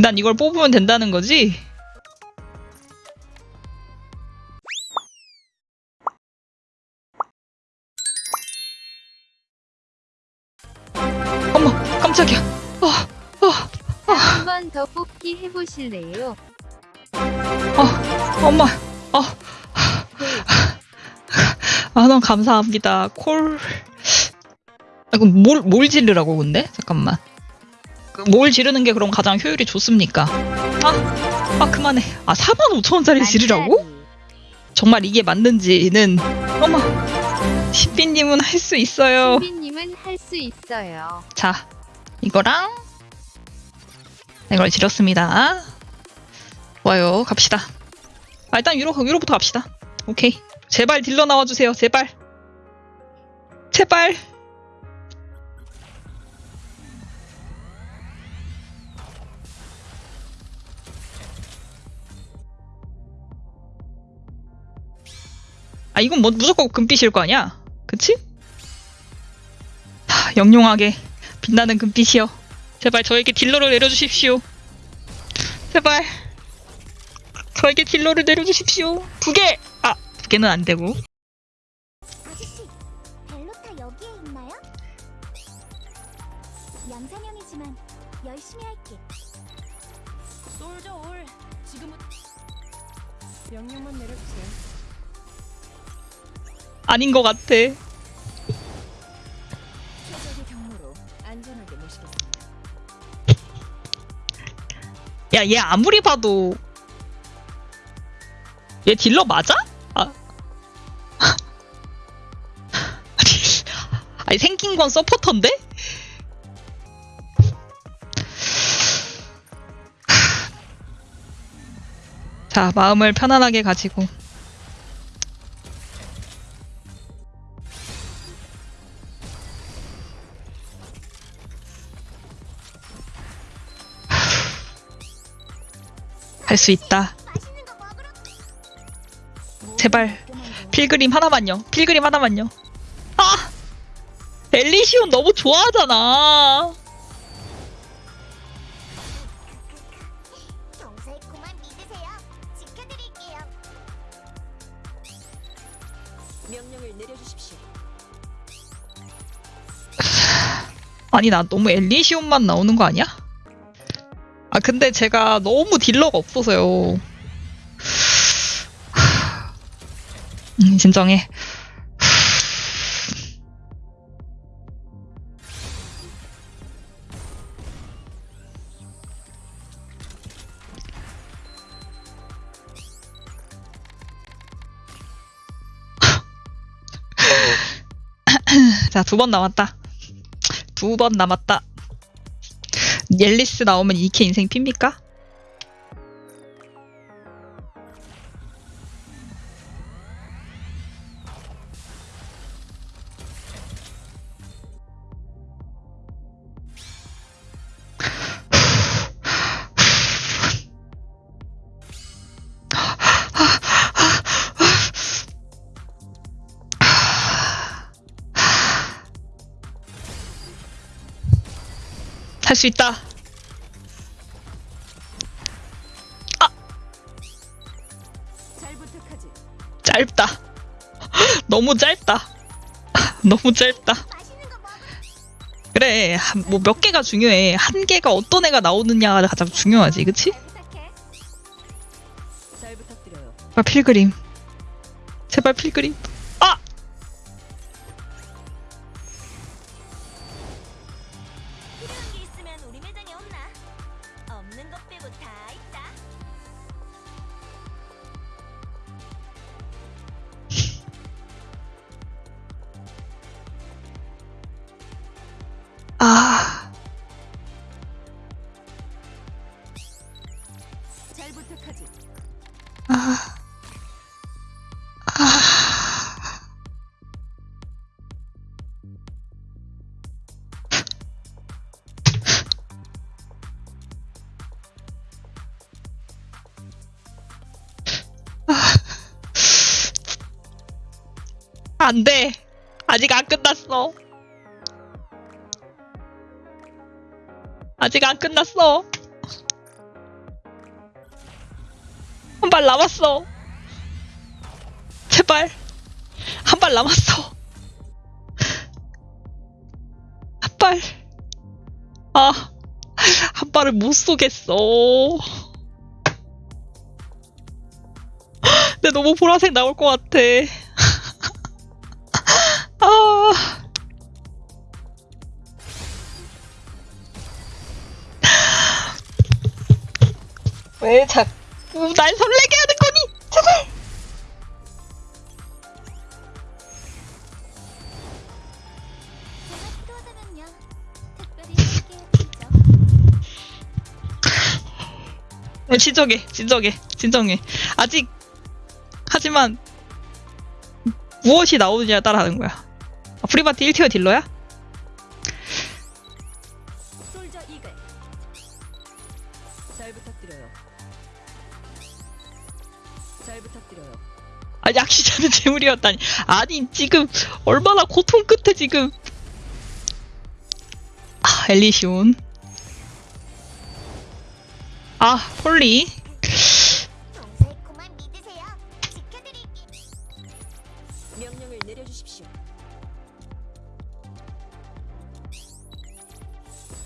난 이걸 뽑으면 된다는 거지? 어머, 깜짝이야. 어, 어, 한번 더 뽑기 해보실래요? 어, 엄마, 어. 아, 너무 감사합니다. 콜. 아, 그럼 뭘, 뭘 지르라고, 근데? 잠깐만. 그뭘 지르는 게 그럼 가장 효율이 좋습니까? 아, 아, 그만해. 아, 45,000원짜리 지르라고? 정말 이게 맞는지는, 어머. 신비님은 할 수 있어요. 신비님은 할 수 있어요. 자, 이거랑, 이걸 지렸습니다. 좋아요. 갑시다. 아, 일단 유로, 유로부터 갑시다. 오케이. 제발 딜러 나와주세요. 제발. 제발. 아, 이건 뭐 무조건 금빛일 거 아니야? 그치? 하, 영롱하게 빛나는 금빛이여. 제발 저에게 딜러를 내려주십시오. 제발. 저에게 딜러를 내려주십시오. 두 개! 아, 두 개는 안 되고. 아저씨, 벨로타 여기에 있나요? 양산형이지만 열심히 할게. 솔저 올 지금은 명령만 내려주세요. 아닌 것 같아. 야, 얘 아무리 봐도. 얘 딜러 맞아? 아. 아니, 생긴 건 서포터인데? 자, 마음을 편안하게 가지고. 할 수 있다. 제발 필그림 하나만요. 필그림 하나만요. 아! 엘리시온 너무 좋아하잖아. 아니 나 너무 엘리시온만 나오는 거 아니야? 아 근데 제가 너무 딜러가 없어서요. 음, 진정해. 자, 두 번 남았다. 두 번 남았다. 옐리스 나오면 이케 인생 핍니까? 할수 있다. 잘 부탁하지. 짧다. 너무 짧다. 너무 짧다. 그래, 뭐 몇 개가 중요해. 한 개가 어떤 애가 나오느냐가 가장 중요하지, 그치? 제발 필그림. 제발 필그림. 없는 것 빼고 다 있다. 아. 잘 부탁하지. 아. 안 돼. 아직 안 끝났어. 아직 안 끝났어. 발 남았어. 제발. 한 발 남았어. 한 발. 아, 한 발을 못 쏘겠어. 근데 너무 보라색 나올 것 같아. 아. 왜 자꾸 날 설레게 하는 거니? 제발! 어, 진정해, 진정해, 진정해. 아직, 하지만, 무엇이 나오느냐에 따라 하는 거야. 아, 프리바티 1티어 딜러야? 잘 부탁드려요. 잘 부탁드려요. 아, 약시자는 재물이었다니. 아니, 지금, 얼마나 고통 끝에 지금. 아, 엘리시온. 아, 폴리. 명령을 내려주십시오.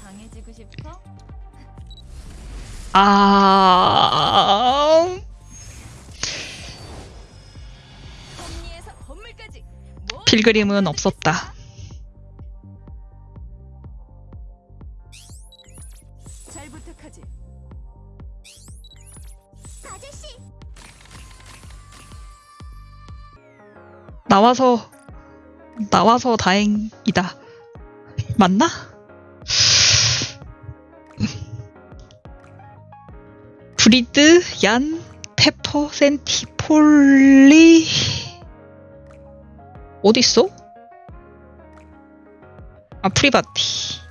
당해지고 싶어? 아, 필그림은 없었다. 잘 부탁하지. 아저씨, 나와서, 나와서 다행이다. 맞나? 브리드, 얀, 페퍼, 센티, 폴리. 어딨어? 아, 프리바티.